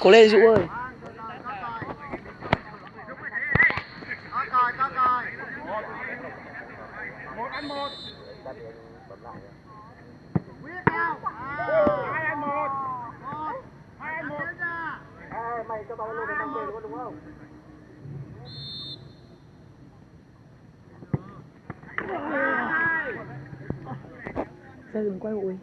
Cố lên, Dũ ơi mày cho tao lên luôn đúng không? Ra đừng quay bụi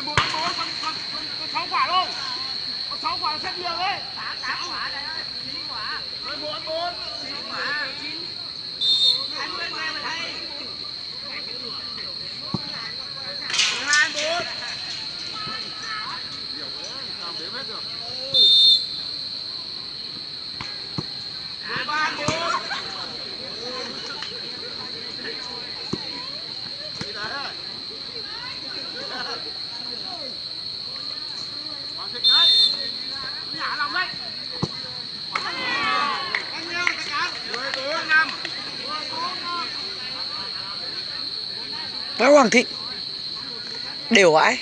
11 con con con 6 quả luôn. Con 6 quả xếp nhiều đấy. 8 8 quả này. Bác Hoàng Thịnh Đều vãi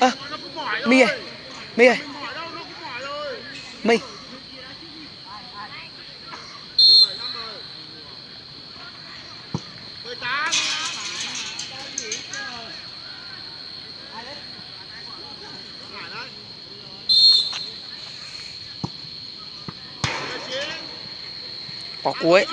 Ơ à, Mi. My ơi. My Có cuối